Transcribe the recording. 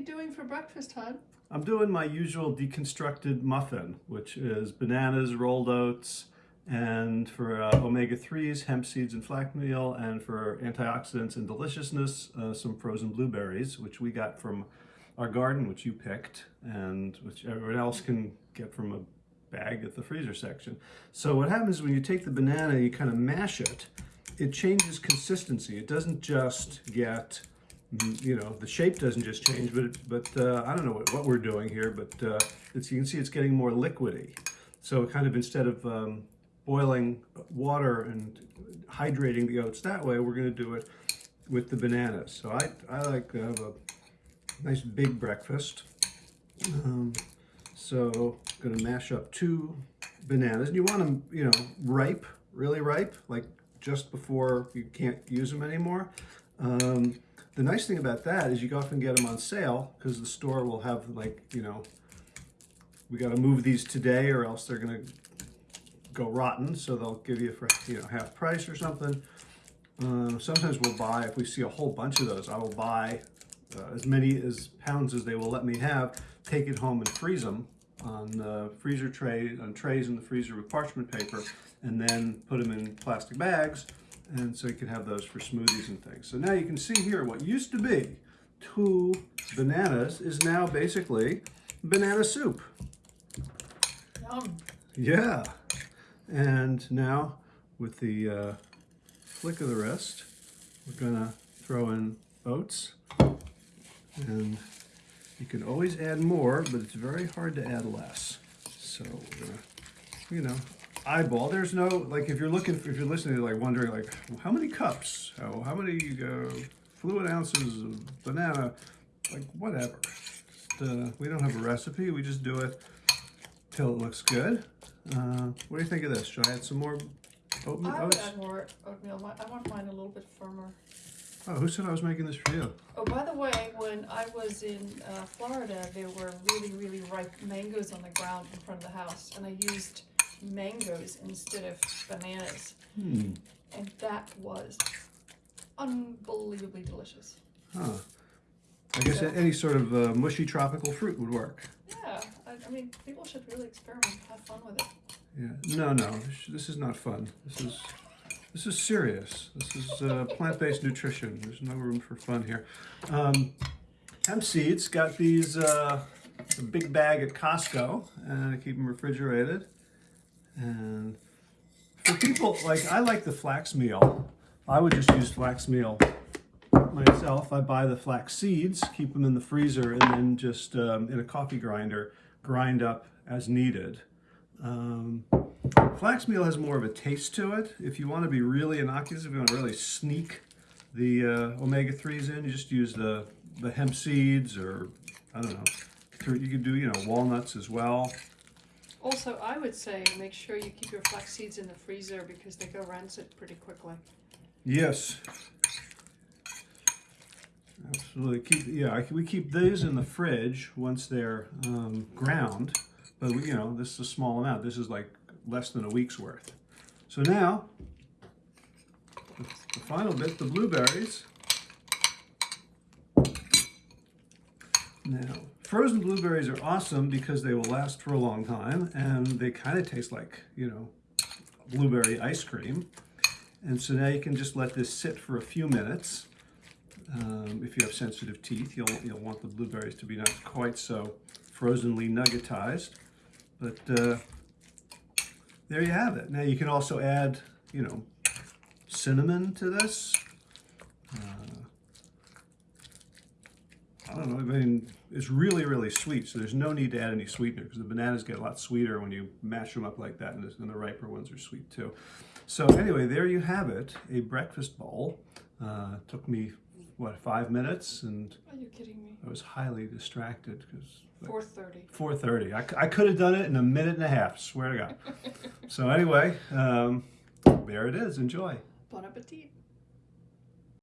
you doing for breakfast, hon? I'm doing my usual deconstructed muffin, which is bananas, rolled oats, and for uh, omega-3s, hemp seeds and flax meal, and for antioxidants and deliciousness, uh, some frozen blueberries, which we got from our garden, which you picked, and which everyone else can get from a bag at the freezer section. So what happens when you take the banana, you kind of mash it, it changes consistency. It doesn't just get, you know, the shape doesn't just change, but but uh, I don't know what, what we're doing here, but uh, it's, you can see it's getting more liquidy. So kind of instead of um, boiling water and hydrating the oats that way, we're going to do it with the bananas. So I, I like to have a nice big breakfast. Um, so I'm going to mash up two bananas. And you want them, you know, ripe, really ripe, like just before you can't use them anymore. Um, the nice thing about that is you often get them on sale because the store will have like, you know, we got to move these today or else they're going to go rotten. So they'll give you for, you know, half price or something. Uh, sometimes we'll buy, if we see a whole bunch of those, I will buy uh, as many as pounds as they will let me have, take it home and freeze them on the freezer tray, on trays in the freezer with parchment paper, and then put them in plastic bags, and so you can have those for smoothies and things. So now you can see here what used to be two bananas is now basically banana soup. Yum. Yeah. And now with the uh, flick of the wrist, we're gonna throw in oats and you can always add more, but it's very hard to add less. So we're you know, eyeball. There's no, like if you're looking, if you're listening, to like wondering like, how many cups, how, how many uh, fluid ounces of banana, like whatever. Uh, we don't have a recipe, we just do it till it looks good. Uh, what do you think of this? Should I add some more oatmeal? I would oats? add more oatmeal. I want mine a little bit firmer. Oh, who said I was making this for you? Oh, by the way, when I was in uh, Florida, there were really, really ripe mangoes on the ground in front of the house, and I used mangoes instead of bananas, Hmm. and that was unbelievably delicious. Huh. I guess any sort of uh, mushy tropical fruit would work. Yeah, I, I mean, people should really experiment, have fun with it. Yeah. No, no, this- this is not fun. This is this is serious. This is uh, plant-based nutrition. There's no room for fun here. Um, hemp seeds got these uh, a big bag at Costco, and I keep them refrigerated. And for people like I like the flax meal. I would just use flax meal myself. I buy the flax seeds, keep them in the freezer, and then just um, in a coffee grinder grind up as needed. Um, flax meal has more of a taste to it. If you want to be really innocuous, if you want to really sneak the uh, omega-3s in, you just use the, the hemp seeds or, I don't know, you could do, you know, walnuts as well. Also, I would say make sure you keep your flax seeds in the freezer because they go rancid pretty quickly. Yes. Absolutely. Keep yeah. We keep these in the fridge once they're um, ground, but we, you know this is a small amount. This is like less than a week's worth. So now, the final bit, the blueberries. Now, frozen blueberries are awesome because they will last for a long time, and they kind of taste like you know blueberry ice cream. And so now you can just let this sit for a few minutes. Um, if you have sensitive teeth, you'll, you'll want the blueberries to be not quite so frozenly nuggetized. But uh, there you have it. Now you can also add, you know, cinnamon to this. Uh, I don't know, I mean, it's really, really sweet, so there's no need to add any sweetener because the bananas get a lot sweeter when you mash them up like that, and the, and the riper ones are sweet too. So anyway, there you have it, a breakfast bowl. Uh, took me, what, five minutes, and Are you kidding me? I was highly distracted because Four thirty. 4.30. I, I could have done it in a minute and a half, swear to God. so anyway, um, there it is, enjoy. Bon appetit.